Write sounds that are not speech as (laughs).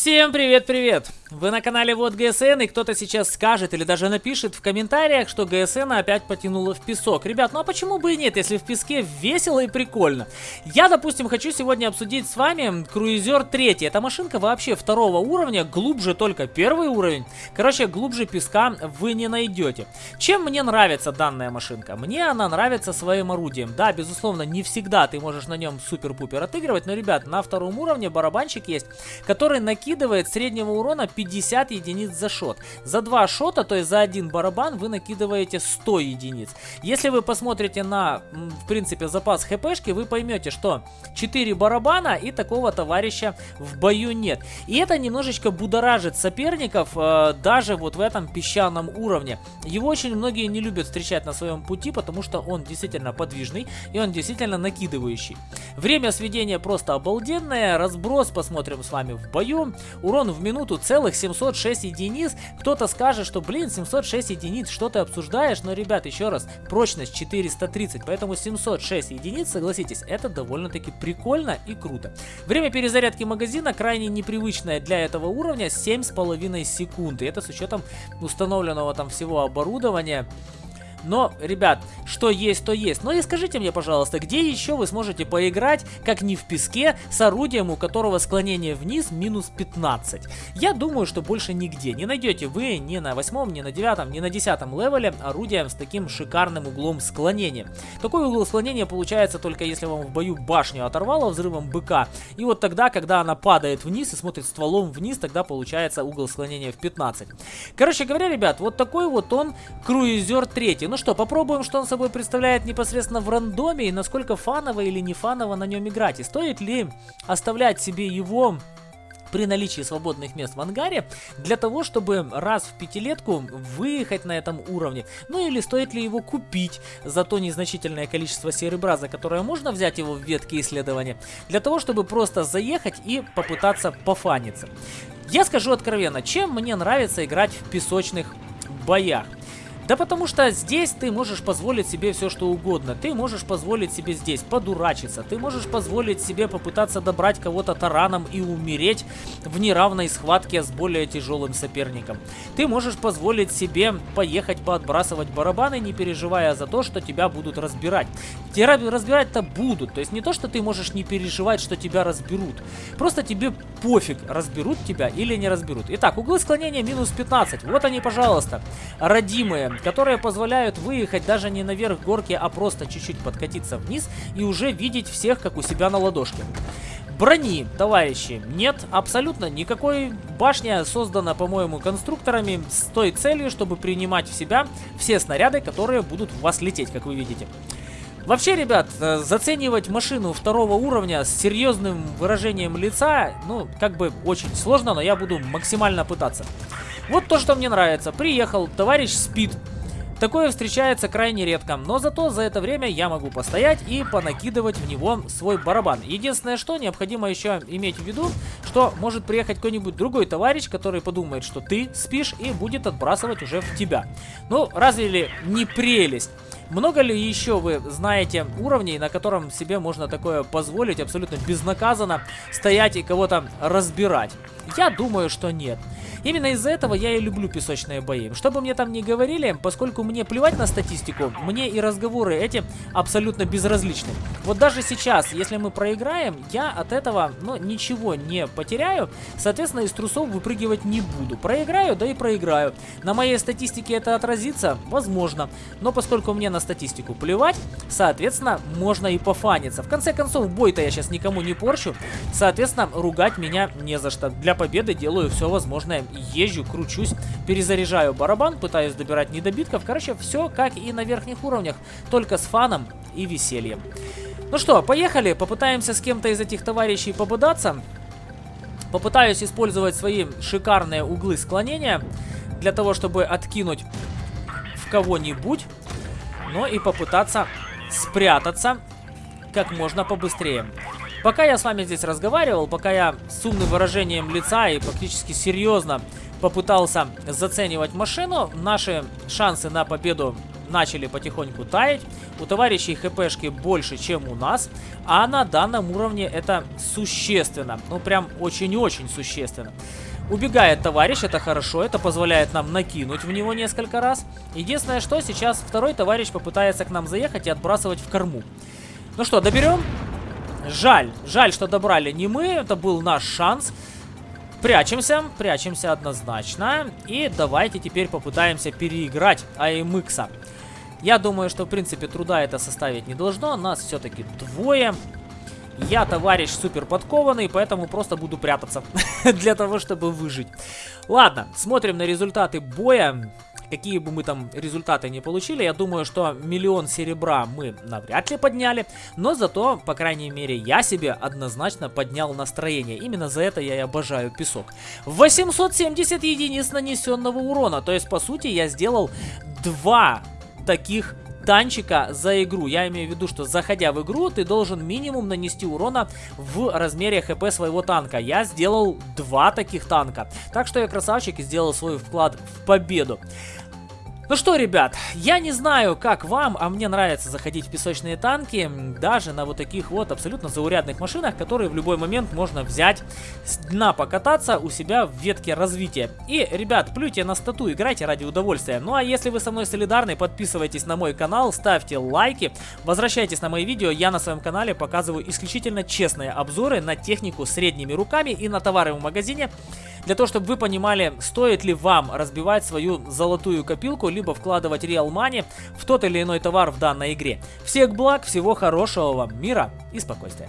Всем привет-привет! Вы на канале Вот ГСН, и кто-то сейчас скажет или даже напишет в комментариях, что ГСН опять потянуло в песок. Ребят, ну а почему бы и нет, если в песке весело и прикольно? Я, допустим, хочу сегодня обсудить с вами Круизер 3. Эта машинка вообще второго уровня, глубже только первый уровень. Короче, глубже песка вы не найдете. Чем мне нравится данная машинка? Мне она нравится своим орудием. Да, безусловно, не всегда ты можешь на нем супер-пупер отыгрывать, но, ребят, на втором уровне барабанчик есть, который накидывает среднего урона 50 единиц за шот. За два шота, то есть за один барабан, вы накидываете 100 единиц. Если вы посмотрите на, в принципе, запас хпшки, вы поймете, что 4 барабана и такого товарища в бою нет. И это немножечко будоражит соперников э, даже вот в этом песчаном уровне. Его очень многие не любят встречать на своем пути, потому что он действительно подвижный и он действительно накидывающий. Время сведения просто обалденное, разброс посмотрим с вами в бою. Урон в минуту целых целых 706 единиц. Кто-то скажет, что, блин, 706 единиц, что ты обсуждаешь? Но, ребят, еще раз, прочность 430, поэтому 706 единиц, согласитесь, это довольно-таки прикольно и круто. Время перезарядки магазина крайне непривычное для этого уровня, 7,5 секунд. И это с учетом установленного там всего оборудования. Но, ребят, что есть, то есть. Но и скажите мне, пожалуйста, где еще вы сможете поиграть, как не в песке, с орудием, у которого склонение вниз минус 15? Я думаю, что больше нигде. Не найдете вы ни на восьмом, ни на девятом, ни на десятом левеле орудием с таким шикарным углом склонения. Такой угол склонения получается только если вам в бою башню оторвало взрывом быка. И вот тогда, когда она падает вниз и смотрит стволом вниз, тогда получается угол склонения в 15. Короче говоря, ребят, вот такой вот он круизер третий. Ну что, попробуем, что он собой представляет непосредственно в рандоме и насколько фаново или не фаново на нем играть. И стоит ли оставлять себе его при наличии свободных мест в ангаре для того, чтобы раз в пятилетку выехать на этом уровне. Ну или стоит ли его купить за то незначительное количество серебра, за которое можно взять его в ветке исследования, для того, чтобы просто заехать и попытаться пофаниться. Я скажу откровенно, чем мне нравится играть в песочных боях. Да потому что здесь ты можешь позволить себе все что угодно. Ты можешь позволить себе здесь подурачиться. Ты можешь позволить себе попытаться добрать кого-то тараном и умереть в неравной схватке с более тяжелым соперником. Ты можешь позволить себе поехать поотбрасывать барабаны, не переживая за то, что тебя будут разбирать. Тебя разбирать-то будут. То есть не то, что ты можешь не переживать, что тебя разберут. Просто тебе пофиг, разберут тебя или не разберут. Итак, углы склонения минус 15. Вот они, пожалуйста, родимые которые позволяют выехать даже не наверх горки, а просто чуть-чуть подкатиться вниз и уже видеть всех, как у себя на ладошке. Брони, товарищи, нет абсолютно никакой. Башня создана, по-моему, конструкторами с той целью, чтобы принимать в себя все снаряды, которые будут в вас лететь, как вы видите. Вообще, ребят, э, заценивать машину второго уровня с серьезным выражением лица, ну, как бы очень сложно, но я буду максимально пытаться. Вот то, что мне нравится. Приехал, товарищ спит. Такое встречается крайне редко, но зато за это время я могу постоять и понакидывать в него свой барабан. Единственное, что необходимо еще иметь в виду, что может приехать какой-нибудь другой товарищ, который подумает, что ты спишь и будет отбрасывать уже в тебя. Ну, разве ли не прелесть? Много ли еще вы знаете уровней, на котором себе можно такое позволить абсолютно безнаказанно стоять и кого-то разбирать? Я думаю, что нет. Именно из-за этого я и люблю песочные бои. Что бы мне там ни говорили, поскольку мне плевать на статистику, мне и разговоры эти абсолютно безразличны. Вот даже сейчас, если мы проиграем, я от этого, ну, ничего не потеряю. Соответственно, из трусов выпрыгивать не буду. Проиграю, да и проиграю. На моей статистике это отразится? Возможно. Но поскольку мне на статистику плевать, соответственно, можно и пофаниться. В конце концов, бой-то я сейчас никому не порчу. Соответственно, ругать меня не за что. Для победы делаю все возможное езжу, кручусь, перезаряжаю барабан, пытаюсь добирать недобитков. Короче, все как и на верхних уровнях, только с фаном и весельем. Ну что, поехали, попытаемся с кем-то из этих товарищей побудаться. Попытаюсь использовать свои шикарные углы склонения для того, чтобы откинуть в кого-нибудь, но и попытаться спрятаться как можно побыстрее. Пока я с вами здесь разговаривал, пока я с умным выражением лица и практически серьезно попытался заценивать машину, наши шансы на победу начали потихоньку таять. У товарищей хпшки больше, чем у нас. А на данном уровне это существенно. Ну, прям очень-очень существенно. Убегает товарищ, это хорошо, это позволяет нам накинуть в него несколько раз. Единственное, что сейчас второй товарищ попытается к нам заехать и отбрасывать в корму. Ну что, доберем? Жаль, жаль, что добрали не мы, это был наш шанс. Прячемся, прячемся однозначно. И давайте теперь попытаемся переиграть AMX. Я думаю, что в принципе труда это составить не должно. Нас все-таки двое. Я товарищ супер подкованный, поэтому просто буду прятаться (laughs) для того, чтобы выжить. Ладно, смотрим на результаты боя. Какие бы мы там результаты не получили, я думаю, что миллион серебра мы навряд ли подняли, но зато, по крайней мере, я себе однозначно поднял настроение. Именно за это я и обожаю песок. 870 единиц нанесенного урона, то есть, по сути, я сделал два таких танчика за игру. Я имею в виду, что заходя в игру, ты должен минимум нанести урона в размере хп своего танка. Я сделал два таких танка. Так что я красавчик и сделал свой вклад в победу. Ну что, ребят, я не знаю, как вам, а мне нравится заходить в песочные танки, даже на вот таких вот абсолютно заурядных машинах, которые в любой момент можно взять с дна покататься у себя в ветке развития. И, ребят, плюйте на стату, играйте ради удовольствия. Ну а если вы со мной солидарны, подписывайтесь на мой канал, ставьте лайки, возвращайтесь на мои видео, я на своем канале показываю исключительно честные обзоры на технику средними руками и на товары в магазине, для того, чтобы вы понимали, стоит ли вам разбивать свою золотую копилку, либо вкладывать Real Money в тот или иной товар в данной игре. Всех благ, всего хорошего вам, мира и спокойствия.